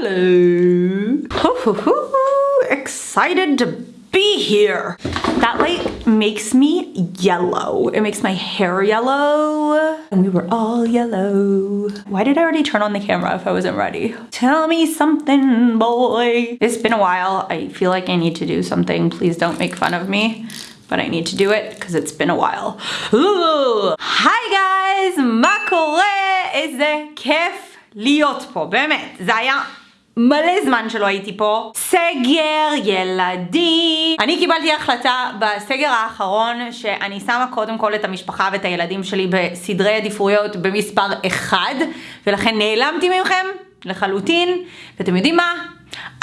Hello. Excited to be here. That light makes me yellow. It makes my hair yellow. And we were all yellow. Why did I already turn on the camera if I wasn't ready? Tell me something, boy. It's been a while. I feel like I need to do something. Please don't make fun of me. But I need to do it because it's been a while. Ooh. Hi guys, מה קורה? איזה כיף להיות פה, באמת. זה היה מלא זמן שלא הייתי פה. סגר, ילדים. אני קיבלתי החלטה בסגר האחרון שאני שמה קודם כל את המשפחה ואת הילדים שלי בסדרי עדיפויות במספר אחד, ולכן נעלמתי ממכם לחלוטין, ואתם יודעים מה?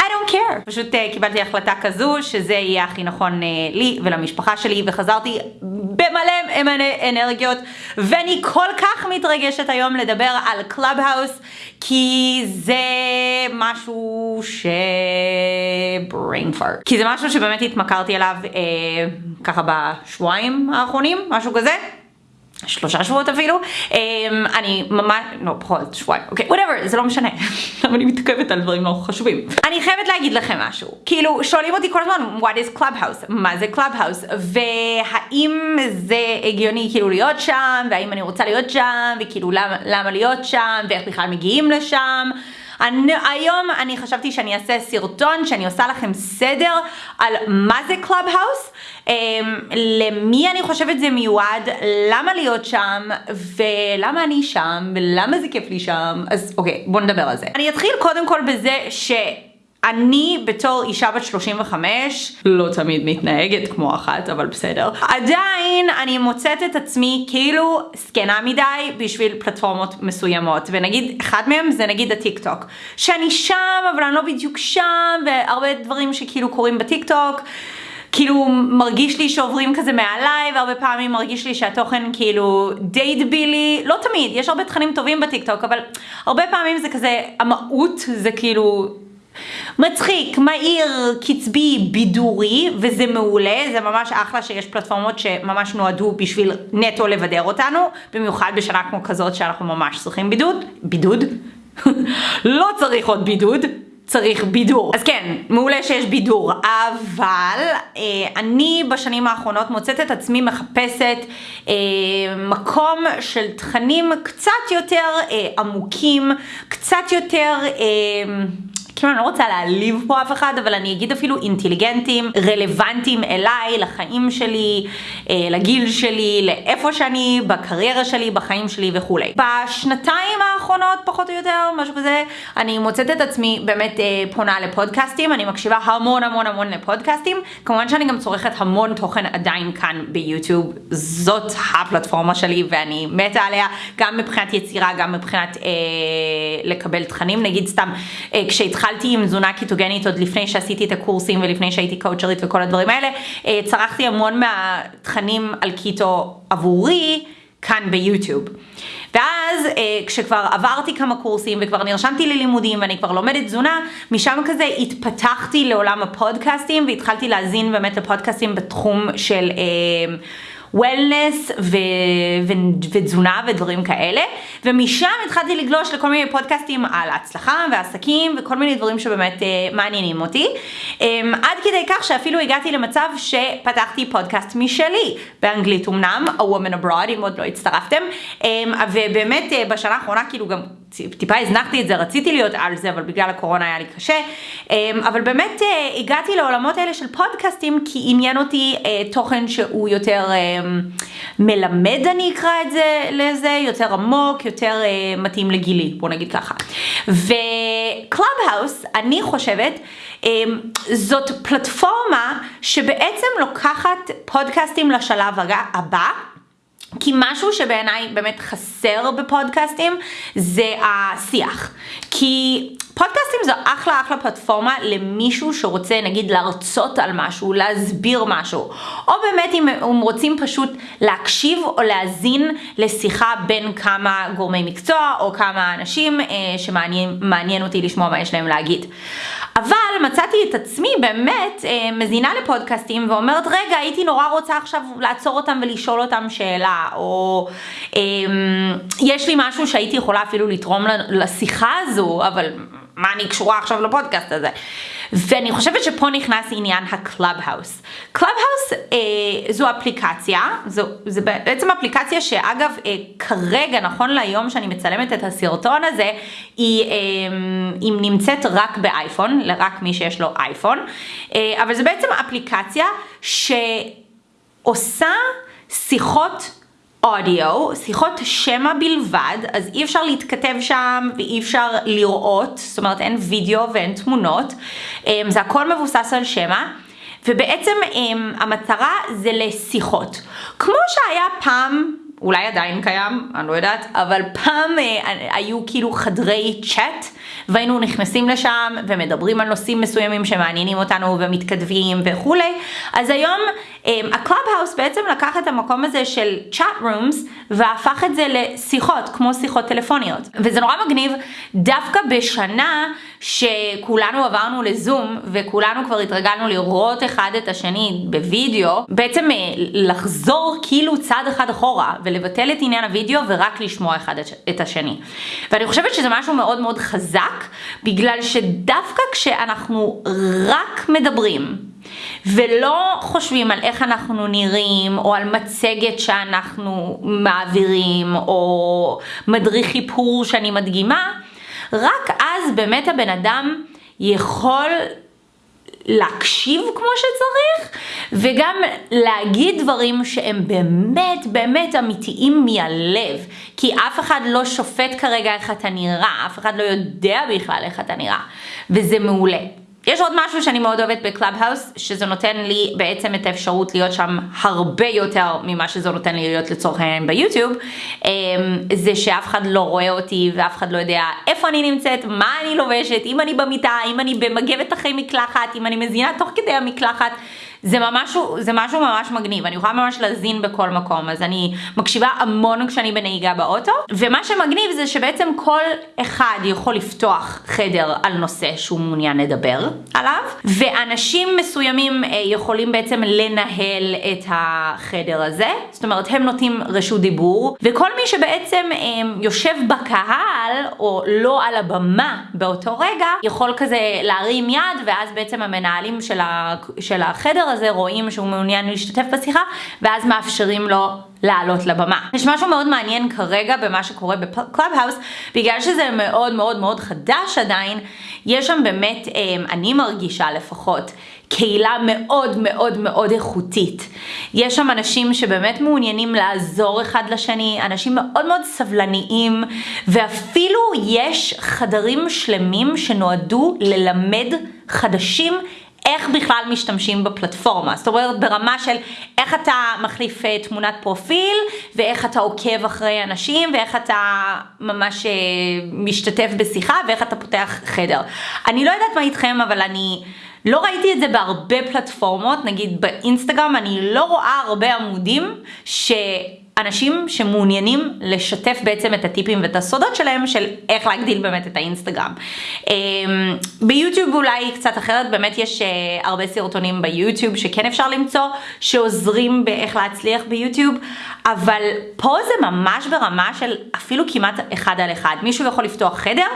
I don't care. פשוט uh, קיבלתי החלטה כזו שזה יהיה הכי נכון uh, לי ולמשפחה שלי וחזרתי במלא אנרגיות ואני כל כך מתרגשת היום לדבר על קלאבהאוס כי זה משהו ש... brain fart. כי זה משהו שבאמת התמכרתי אליו uh, ככה בשבועיים האחרונים, משהו כזה. שלושה שבועות אפילו, um, אני ממש, לא פחות, שבועיים, אוקיי, whatever, זה לא משנה, למה אני מתעכבת על דברים לא חשובים. אני חייבת להגיד לכם משהו, כאילו שואלים אותי כל הזמן, what is clubhouse, מה זה clubhouse, והאם זה הגיוני כאילו להיות שם, והאם אני רוצה להיות שם, וכאילו למה, למה להיות שם, ואיך בכלל מגיעים לשם. אני, היום אני חשבתי שאני אעשה סרטון שאני עושה לכם סדר על מה זה קלאבהאוס, um, למי אני חושבת זה מיועד, למה להיות שם, ולמה אני שם, ולמה זה כיף לי שם, אז אוקיי, בואו נדבר על זה. אני אתחיל קודם כל בזה ש... אני בתור אישה בת 35, לא תמיד מתנהגת כמו אחת, אבל בסדר. עדיין אני מוצאת את עצמי כאילו זקנה מדי בשביל פלטפורמות מסוימות, ונגיד אחד מהם זה נגיד הטיק טוק. שאני שם, אבל אני לא בדיוק שם, והרבה דברים שכאילו קורים בטיק טוק. כאילו מרגיש לי שעוברים כזה מעליי והרבה פעמים מרגיש לי שהתוכן כאילו די דבילי, לא תמיד, יש הרבה תכנים טובים בטיקטוק אבל הרבה פעמים זה כזה, המהות זה כאילו מצחיק, מהיר, קצבי, בידורי, וזה מעולה, זה ממש אחלה שיש פלטפורמות שממש נועדו בשביל נטו לבדר אותנו, במיוחד בשנה כמו כזאת שאנחנו ממש צריכים בידוד, בידוד? לא צריך עוד בידוד. צריך בידור. אז כן, מעולה שיש בידור, אבל אה, אני בשנים האחרונות מוצאת את עצמי מחפשת אה, מקום של תכנים קצת יותר אה, עמוקים, קצת יותר... אה, כאילו אני לא רוצה להעליב פה אף אחד, אבל אני אגיד אפילו אינטליגנטים, רלוונטיים אליי, לחיים שלי, אה, לגיל שלי, לאיפה שאני, בקריירה שלי, בחיים שלי וכולי. בשנתיים האחרונות, פחות או יותר, משהו כזה, אני מוצאת את עצמי באמת אה, פונה לפודקאסטים, אני מקשיבה המון המון המון לפודקאסטים, כמובן שאני גם צורכת המון תוכן עדיין כאן ביוטיוב, זאת הפלטפורמה שלי ואני מתה עליה, גם מבחינת יצירה, גם מבחינת אה, לקבל תכנים, נגיד סתם אה, כשהתחלתי התחלתי עם תזונה קיטוגנית עוד לפני שעשיתי את הקורסים ולפני שהייתי קואוצ'רית וכל הדברים האלה, אה, צרכתי המון מהתכנים על קיטו עבורי כאן ביוטיוב. ואז אה, כשכבר עברתי כמה קורסים וכבר נרשמתי ללימודים ואני כבר לומדת תזונה, משם כזה התפתחתי לעולם הפודקאסטים והתחלתי להזין באמת לפודקאסטים בתחום של... וולנס ותזונה ודברים כאלה, ומשם התחלתי לגלוש לכל מיני פודקאסטים על הצלחה ועסקים וכל מיני דברים שבאמת uh, מעניינים אותי, um, עד כדי כך שאפילו הגעתי למצב שפתחתי פודקאסט משלי, באנגלית אמנם, A Woman Abroad, אם עוד לא הצטרפתם, um, ובאמת uh, בשנה האחרונה כאילו גם טיפה הזנחתי את זה, רציתי להיות על זה, אבל בגלל הקורונה היה לי קשה. אמ, אבל באמת אה, הגעתי לעולמות האלה של פודקאסטים, כי עניין אותי אה, תוכן שהוא יותר אמ, מלמד, אני אקרא את זה לזה, יותר עמוק, יותר אה, מתאים לגילי, בוא נגיד ככה. ו Clubhouse, אני חושבת, אמ, זאת פלטפורמה שבעצם לוקחת פודקאסטים לשלב הבא. כי משהו שבעיניי באמת חסר בפודקאסטים זה השיח. כי פודקאסטים זו אחלה אחלה פלטפורמה למישהו שרוצה נגיד להרצות על משהו, להסביר משהו, או באמת אם הם רוצים פשוט להקשיב או להאזין לשיחה בין כמה גורמי מקצוע או כמה אנשים אה, שמעניין אותי לשמוע מה יש להם להגיד. אבל מצאתי את עצמי באמת אה, מאזינה לפודקאסטים ואומרת רגע הייתי נורא רוצה עכשיו לעצור אותם ולשאול אותם שאלה או אה, יש לי משהו שהייתי יכולה אפילו לתרום לשיחה הזו אבל מה אני קשורה עכשיו לפודקאסט הזה? ואני חושבת שפה נכנס עניין ה Clubhouse. Clubhouse אה, זו אפליקציה, זו, זו בעצם אפליקציה שאגב אה, כרגע, נכון להיום שאני מצלמת את הסרטון הזה, היא, אה, היא נמצאת רק באייפון, רק מי שיש לו אייפון, אה, אבל זו בעצם אפליקציה שעושה שיחות אודיו, שיחות שמע בלבד, אז אי אפשר להתכתב שם ואי אפשר לראות, זאת אומרת אין וידאו ואין תמונות, אמ, זה הכל מבוסס על שמע. ובעצם אמ, המטרה זה לשיחות. כמו שהיה פעם אולי עדיין קיים, אני לא יודעת, אבל פעם אה, היו כאילו חדרי צ'אט והיינו נכנסים לשם ומדברים על נושאים מסוימים שמעניינים אותנו ומתכתבים וכולי, אז היום אה, ה Clubhouse בעצם לקח את המקום הזה של chat rooms והפך את זה לשיחות, כמו שיחות טלפוניות. וזה נורא מגניב, דווקא בשנה שכולנו עברנו לזום וכולנו כבר התרגלנו לראות אחד את השני בווידאו, בעצם אה, לחזור כאילו צעד אחד אחורה ולבטל את עניין הווידאו ורק לשמוע אחד את השני. ואני חושבת שזה משהו מאוד מאוד חזק, בגלל שדווקא כשאנחנו רק מדברים, ולא חושבים על איך אנחנו נראים, או על מצגת שאנחנו מעבירים, או מדריך איפור שאני מדגימה, רק אז באמת הבן אדם יכול להקשיב כמו שצריך, וגם להגיד דברים שהם באמת באמת אמיתיים מהלב. כי אף אחד לא שופט כרגע איך אתה נראה, אף אחד לא יודע בכלל איך אתה נראה, וזה מעולה. יש עוד משהו שאני מאוד אוהבת ב Clubhouse, שזה נותן לי בעצם את האפשרות להיות שם הרבה יותר ממה שזה נותן לי להיות לצורך העניין ביוטיוב, אמ, זה שאף אחד לא רואה אותי ואף אחד לא יודע איפה אני נמצאת, מה אני לובשת, אם אני במיטה, אם אני במגבת אחרי מקלחת, אם אני מזינה תוך כדי המקלחת. זה ממש, זה משהו ממש מגניב, אני יכולה ממש להזין בכל מקום, אז אני מקשיבה המון כשאני בנהיגה באוטו, ומה שמגניב זה שבעצם כל אחד יכול לפתוח חדר על נושא שהוא מעוניין לדבר עליו, ואנשים מסוימים אה, יכולים בעצם לנהל את החדר הזה, זאת אומרת הם נותנים רשות דיבור, וכל מי שבעצם אה, יושב בקהל או לא על הבמה באותו רגע, יכול כזה להרים יד, ואז בעצם המנהלים של החדר הזה רואים שהוא מעוניין להשתתף בשיחה, ואז מאפשרים לו לעלות לבמה. יש משהו מאוד מעניין כרגע במה שקורה ב Clubhouse, בגלל שזה מאוד מאוד מאוד חדש עדיין, יש שם באמת, אמ, אני מרגישה לפחות, קהילה מאוד מאוד מאוד איכותית. יש שם אנשים שבאמת מעוניינים לעזור אחד לשני, אנשים מאוד מאוד סבלניים, ואפילו יש חדרים שלמים שנועדו ללמד חדשים איך בכלל משתמשים בפלטפורמה. זאת אומרת ברמה של איך אתה מחליף אה, תמונת פרופיל ואיך אתה עוקב אחרי אנשים ואיך אתה ממש אה, משתתף בשיחה ואיך אתה פותח חדר. אני לא יודעת מה איתכם אבל אני... לא ראיתי את זה בהרבה פלטפורמות, נגיד באינסטגרם אני לא רואה הרבה עמודים ש... אנשים שמעוניינים לשתף בעצם את הטיפים ואת הסודות שלהם של איך להגדיל באמת את האינסטגרם. אמ, ביוטיוב אולי קצת אחרת, באמת יש אה, הרבה סרטונים ביוטיוב שכן אפשר למצוא, שעוזרים באיך להצליח ביוטיוב, אבל פה זה ממש ברמה של אפילו כמעט אחד על אחד. מישהו יכול לפתוח חדר.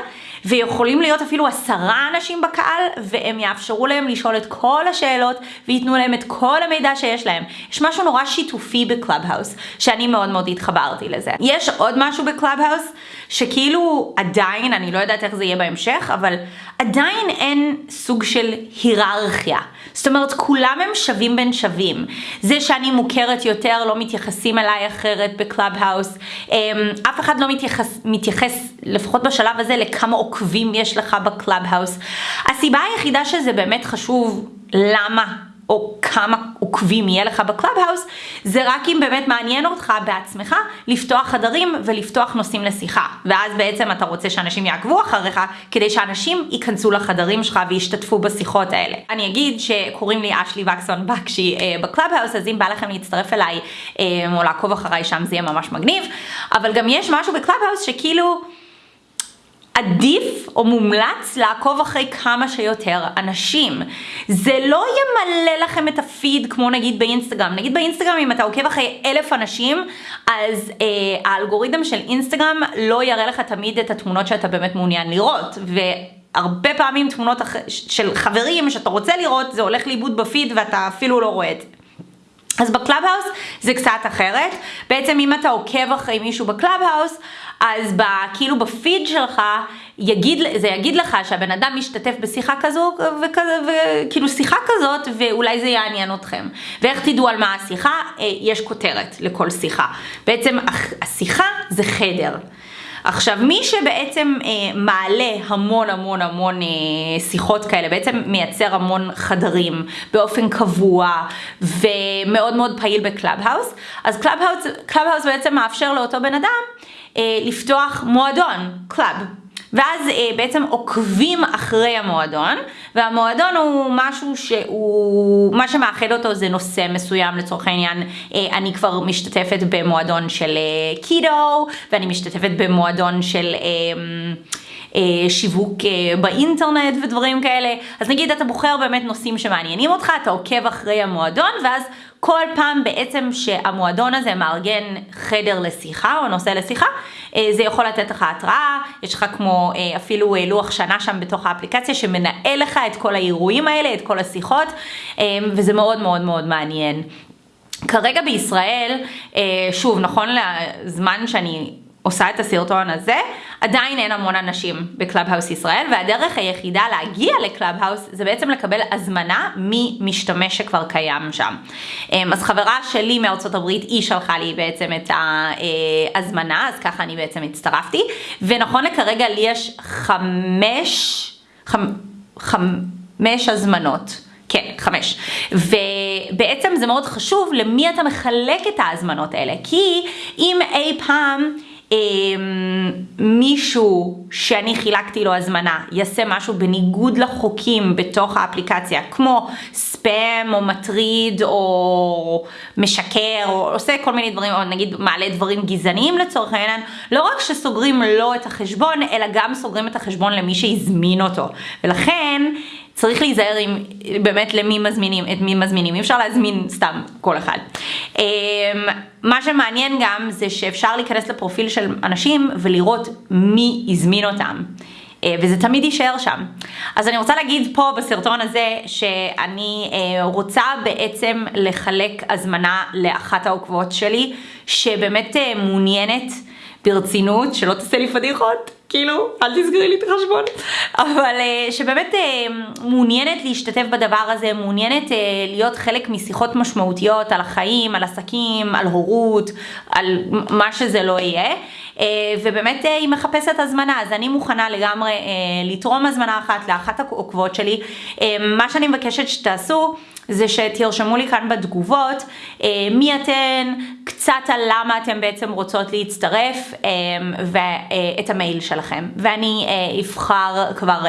ויכולים להיות אפילו עשרה אנשים בקהל והם יאפשרו להם לשאול את כל השאלות וייתנו להם את כל המידע שיש להם. יש משהו נורא שיתופי ב Clubhouse שאני מאוד מאוד התחברתי לזה. יש עוד משהו ב Clubhouse שכאילו עדיין, אני לא יודעת איך זה יהיה בהמשך, אבל עדיין אין סוג של היררכיה. זאת אומרת, כולם הם שווים בין שווים. זה שאני מוכרת יותר, לא מתייחסים אליי אחרת ב Clubhouse. אמ, אף אחד לא מתייחס, מתייחס, לפחות בשלב הזה, לכמה עוקבים יש לך ב Clubhouse. הסיבה היחידה שזה באמת חשוב, למה או כמה עוקבים יהיה לך ב Clubhouse, זה רק אם באמת מעניין אותך בעצמך לפתוח חדרים ולפתוח נושאים לשיחה. ואז בעצם אתה רוצה שאנשים יעקבו אחריך, כדי שאנשים ייכנסו לחדרים שלך וישתתפו בשיחות האלה. אני אגיד שקוראים לי אשלי וקסמן בקשי אה, ב Clubhouse, אז אם בא לכם להצטרף אליי אה, או לעקוב אחריי שם זה יהיה ממש מגניב, אבל גם יש משהו ב Clubhouse שכאילו... עדיף או מומלץ לעקוב אחרי כמה שיותר אנשים. זה לא ימלא לכם את הפיד כמו נגיד באינסטגרם. נגיד באינסטגרם אם אתה עוקב אחרי אלף אנשים, אז אה, האלגוריתם של אינסטגרם לא יראה לך תמיד את התמונות שאתה באמת מעוניין לראות. ו... הרבה פעמים תמונות של חברים שאתה רוצה לראות, זה הולך לאיבוד בפיד ואתה אפילו לא רואה את זה. אז ב Clubhouse זה קצת אחרת, בעצם אם אתה עוקב אחרי מישהו ב Clubhouse, אז ב, כאילו בפיד שלך יגיד, זה יגיד לך שהבן אדם משתתף בשיחה כזו וכזה, וכאילו שיחה כזאת ואולי זה יעניין אתכם. ואיך תדעו על מה השיחה? אה, יש כותרת לכל שיחה. בעצם השיחה זה חדר. עכשיו מי שבעצם אה, מעלה המון המון המון אה, שיחות כאלה, בעצם מייצר המון חדרים באופן קבוע ומאוד מאוד פעיל בקלאב-האוס, אז קלאב-האוס בעצם מאפשר לאותו בן אדם אה, לפתוח מועדון, club. ואז אה, בעצם עוקבים אחרי המועדון, והמועדון הוא משהו שהוא, מה שמאחד אותו זה נושא מסוים לצורך העניין, אה, אני כבר משתתפת במועדון של אה, קידו, ואני משתתפת במועדון של... אה, שיווק אה, באינטרנט ודברים כאלה. אז נגיד אתה בוחר באמת נושאים שמעניינים אותך, אתה עוקב אחרי המועדון ואז כל פעם בעצם שהמועדון הזה מארגן חדר לשיחה או נושא לשיחה, אה, זה יכול לתת לך התראה, יש לך כמו אפילו לוח שנה שם בתוך האפליקציה שמנהל לך את כל האירועים האלה, את כל השיחות, וזה מאוד מאוד מאוד מעניין. כרגע בישראל, שוב, נכון לזמן שאני עושה את הסרטון הזה, עדיין אין המון אנשים ב Clubhouse ישראל, והדרך היחידה להגיע ל Clubhouse זה בעצם לקבל הזמנה ממשתמש שכבר קיים שם. אמ, אז חברה שלי מארצות הברית, היא שלחה לי בעצם את ההזמנה, אז ככה אני בעצם הצטרפתי, ונכון לכרגע לי יש חמש, חמ, חמש הזמנות. כן, חמש. ובעצם זה מאוד חשוב למי אתה מחלק את ההזמנות האלה, כי אם אי פעם מישהו שאני חילקתי לו הזמנה יעשה משהו בניגוד לחוקים בתוך האפליקציה, כמו ספאם או מטריד או משקר או עושה כל מיני דברים, או נגיד מעלה דברים גזעניים לצורך העניין, לא רק שסוגרים לו את החשבון, אלא גם סוגרים את החשבון למי שהזמין אותו. ולכן צריך להיזהר עם באמת למי מזמינים, את מי מזמינים, אי אפשר להזמין סתם כל אחד. אמ, מה שמעניין גם זה שאפשר להיכנס לפרופיל של אנשים ולראות מי הזמין אותם. אה, וזה תמיד יישאר שם. אז אני רוצה להגיד פה בסרטון הזה שאני אה, רוצה בעצם לחלק הזמנה לאחת העוקבות שלי שבאמת אה, מעוניינת ברצינות, שלא תעשה לי פדיחות, כאילו, אל תסגרי לי את החשבון, אבל uh, שבאמת uh, מעוניינת להשתתף בדבר הזה, מעוניינת uh, להיות חלק משיחות משמעותיות על החיים, על עסקים, על הורות, על מה שזה לא יהיה. ובאמת היא מחפשת הזמנה, אז אני מוכנה לגמרי לתרום הזמנה אחת לאחת העוקבות שלי. מה שאני מבקשת שתעשו זה שתרשמו לי כאן בתגובות אה, מי אתן, קצת על למה אתן בעצם רוצות להצטרף אה, ואת המייל שלכם. ואני אה, אבחר כבר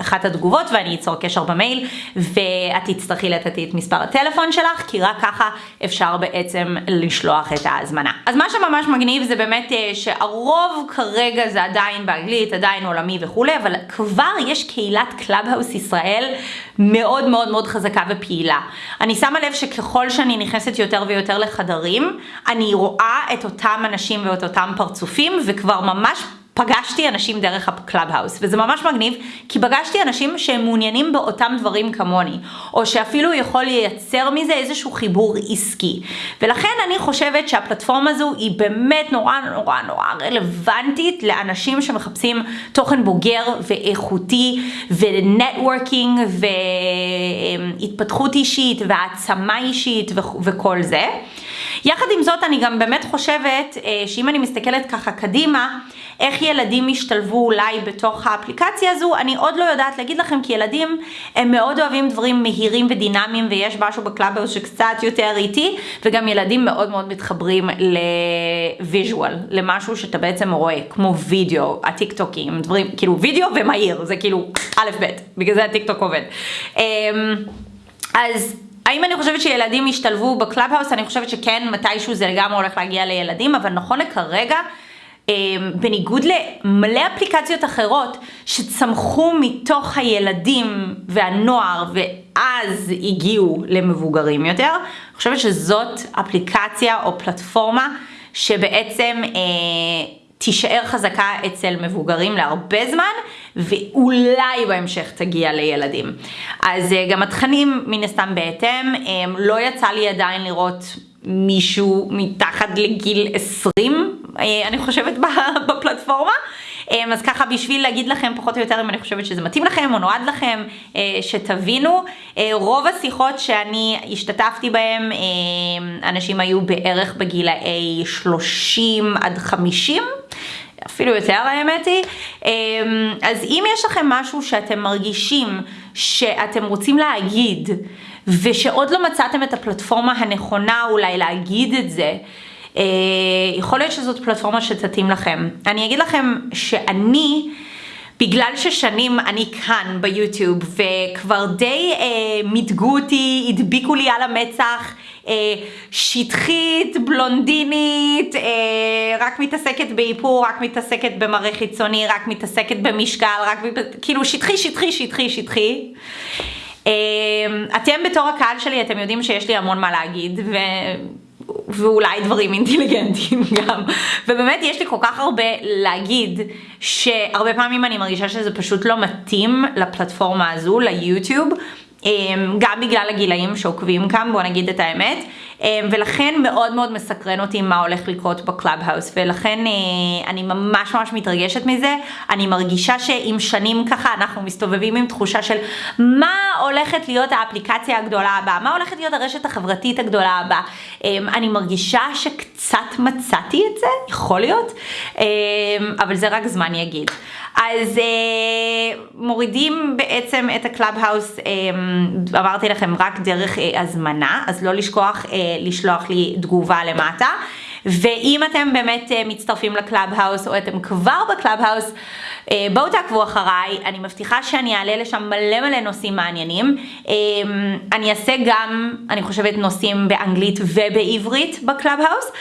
אחת התגובות ואני אצור קשר במייל ואת תצטרכי לתת את מספר הטלפון שלך כי רק ככה אפשר בעצם לשלוח את ההזמנה. אז מה שממש מגניב זה באמת שהרוב כרגע זה עדיין באנגלית, עדיין עולמי וכולי, אבל כבר יש קהילת Clubhouse ישראל מאוד מאוד מאוד חזקה ופעילה. אני שמה לב שככל שאני נכנסת יותר ויותר לחדרים, אני רואה את אותם אנשים ואת אותם פרצופים וכבר ממש פגשתי אנשים דרך ה Clubhouse, וזה ממש מגניב, כי פגשתי אנשים שהם מעוניינים באותם דברים כמוני, או שאפילו יכול לייצר מזה איזשהו חיבור עסקי. ולכן אני חושבת שהפלטפורמה הזו היא באמת נורא נורא נורא רלוונטית לאנשים שמחפשים תוכן בוגר ואיכותי, ו networking, והתפתחות אישית, והעצמה אישית, וכל זה. יחד עם זאת אני גם באמת חושבת אה, שאם אני מסתכלת ככה קדימה, איך ילדים ישתלבו אולי בתוך האפליקציה הזו, אני עוד לא יודעת להגיד לכם כי ילדים הם מאוד אוהבים דברים מהירים ודינמיים ויש משהו ב Clubhouse שקצת יותר איטי וגם ילדים מאוד מאוד מתחברים ל visual, למשהו שאתה בעצם רואה, כמו וידאו, הטיק טוקים, דברים, כאילו וידאו ומהיר, זה כאילו א' ב', בגלל זה הטיק טוק עובד. אמ, אז האם אני חושבת שילדים ישתלבו ב Clubhouse? אני חושבת שכן, מתישהו זה לגמרי הולך להגיע לילדים, אבל נכון לכרגע, בניגוד למלא אפליקציות אחרות שצמחו מתוך הילדים והנוער ואז הגיעו למבוגרים יותר, אני חושבת שזאת אפליקציה או פלטפורמה שבעצם אה, תישאר חזקה אצל מבוגרים להרבה זמן ואולי בהמשך תגיע לילדים. אז אה, גם התכנים מן הסתם בהתאם, לא יצא לי עדיין לראות מישהו מתחת לגיל 20, אני חושבת, בפלטפורמה. אמ, אז ככה בשביל להגיד לכם פחות או יותר אם אני חושבת שזה מתאים לכם או נועד לכם, אה, שתבינו. אה, רוב השיחות שאני השתתפתי בהן, אה, אנשים היו בערך בגילאי 30 עד 50. אפילו יותר האמת היא. אז אם יש לכם משהו שאתם מרגישים שאתם רוצים להגיד ושעוד לא מצאתם את הפלטפורמה הנכונה אולי להגיד את זה, אה, יכול להיות שזאת פלטפורמה שתתאים לכם. אני אגיד לכם שאני, בגלל ששנים אני כאן ביוטיוב וכבר די אה, מיתגו אותי, הדביקו לי על המצח, אה, שטחית, בלונדינית, אה, רק מתעסקת באיפור, רק מתעסקת במראה חיצוני, רק מתעסקת במשקל, רק כאילו שטחי, שטחי, שטחי, שטחי. אה, אתם בתור הקהל שלי, אתם יודעים שיש לי המון מה להגיד, ו... ואולי דברים אינטליגנטיים גם. ובאמת יש לי כל כך הרבה להגיד, שהרבה פעמים אני מרגישה שזה פשוט לא מתאים לפלטפורמה הזו, ליוטיוב. אמ, גם בגלל הגילאים שעוקבים כאן, בוא נגיד את האמת, אמ, ולכן מאוד מאוד מסקרן אותי מה הולך לקרות ב Clubhouse, ולכן אה, אני ממש ממש מתרגשת מזה, אני מרגישה שעם שנים ככה אנחנו מסתובבים עם תחושה של מה הולכת להיות האפליקציה הגדולה הבאה, מה הולכת להיות הרשת החברתית הגדולה הבאה, אמ, אני מרגישה שקצת מצאתי את זה, יכול להיות, אבל זה רק זמן יגיד. אז אה, מורידים בעצם את ה Clubhouse, אה, אמרתי לכם רק דרך אה, הזמנה, אז לא לשכוח אה, לשלוח לי תגובה למטה. ואם אתם באמת אה, מצטרפים ל Clubhouse או אתם כבר ב Clubhouse, אה, בואו תעקבו אחריי, אני מבטיחה שאני אעלה לשם מלא מלא נושאים מעניינים. אה, אני אעשה גם, אני חושבת, נושאים באנגלית ובעברית ב Clubhouse,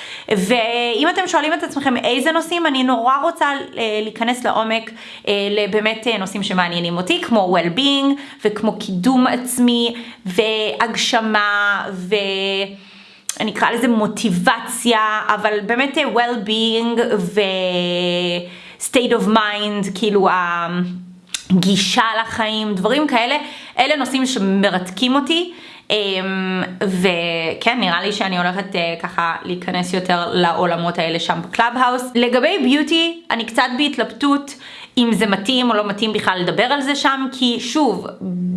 ואם אתם שואלים את עצמכם איזה נושאים, אני נורא רוצה להיכנס לעומק לבאמת נושאים שמעניינים אותי, כמו well-being וכמו קידום עצמי והגשמה ו... אני אקרא לזה מוטיבציה, אבל באמת well-being ו-state of mind, כאילו הגישה לחיים, דברים כאלה, אלה נושאים שמרתקים אותי. אמ, וכן, נראה לי שאני הולכת אה, ככה להיכנס יותר לעולמות האלה שם ב Clubhouse. לגבי beauty, אני קצת בהתלבטות. אם זה מתאים או לא מתאים בכלל לדבר על זה שם, כי שוב,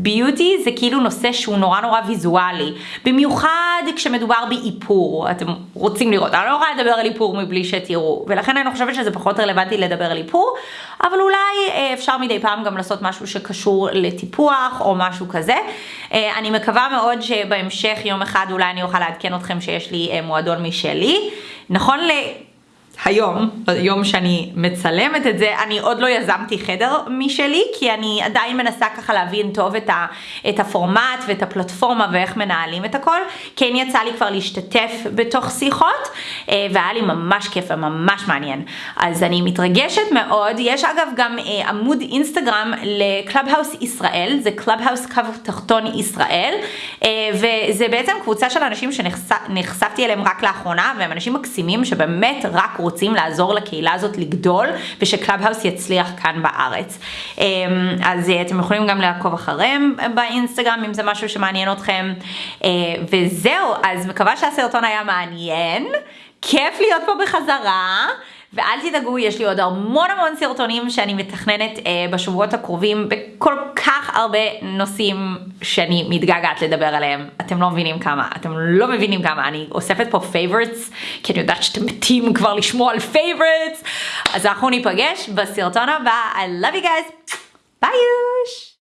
beauty זה כאילו נושא שהוא נורא נורא ויזואלי, במיוחד כשמדובר באיפור, אתם רוצים לראות, אני לא יכולה לדבר על איפור מבלי שתראו, ולכן אני חושבת שזה פחות רלוונטי לדבר על איפור, אבל אולי אה, אפשר מדי פעם גם לעשות משהו שקשור לטיפוח או משהו כזה. אה, אני מקווה מאוד שבהמשך יום אחד אולי אני אוכל לעדכן אתכם שיש לי אה, מועדון משלי. נכון ל... היום, ביום שאני מצלמת את זה, אני עוד לא יזמתי חדר משלי, כי אני עדיין מנסה ככה להבין טוב את, ה, את הפורמט ואת הפלטפורמה ואיך מנהלים את הכל. כן יצא לי כבר להשתתף בתוך שיחות, אה, והיה לי ממש כיף וממש מעניין. אז אני מתרגשת מאוד. יש אגב גם אה, עמוד אינסטגרם ל Clubhouse ישראל, זה Clubhouse קו תחתון ישראל, אה, וזה בעצם קבוצה של אנשים שנחשפתי אליהם רק לאחרונה, והם אנשים מקסימים שבאמת רק רוצים לעזור לקהילה הזאת לגדול וש Clubhouse יצליח כאן בארץ. אמ, אז אה, אתם יכולים גם לעקוב אחריהם באינסטגרם אם זה משהו שמעניין אתכם. אה, וזהו, אז מקווה שהסרטון היה מעניין. כיף להיות פה בחזרה. ואל תדאגו, יש לי עוד המון המון סרטונים שאני מתכננת אה, בשבועות הקרובים בכל כך הרבה נושאים שאני מתגעגעת לדבר עליהם. אתם לא מבינים כמה, אתם לא מבינים כמה, אני אוספת פה favorites, כי אני יודעת שאתם מתים כבר לשמוע על favorites, אז אנחנו ניפגש בסרטון הבא, I love you guys, ביי יוש!